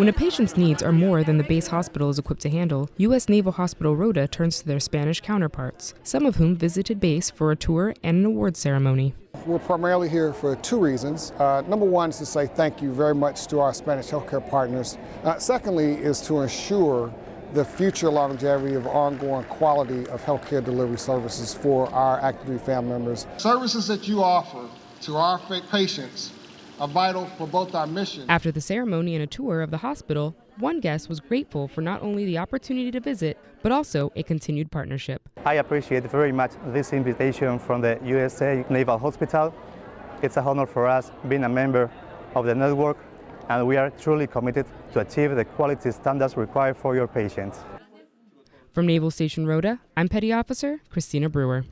When a patient's needs are more than the base hospital is equipped to handle, U.S. Naval Hospital Rota turns to their Spanish counterparts, some of whom visited base for a tour and an award ceremony. We're primarily here for two reasons. Uh, number one is to say thank you very much to our Spanish healthcare partners. Uh, secondly is to ensure the future longevity of ongoing quality of healthcare delivery services for our active duty family members. Services that you offer to our patients are vital for both our mission. After the ceremony and a tour of the hospital, one guest was grateful for not only the opportunity to visit, but also a continued partnership. I appreciate very much this invitation from the USA Naval Hospital. It's a honor for us being a member of the network, and we are truly committed to achieve the quality standards required for your patients. From Naval Station Rota, I'm Petty Officer Christina Brewer.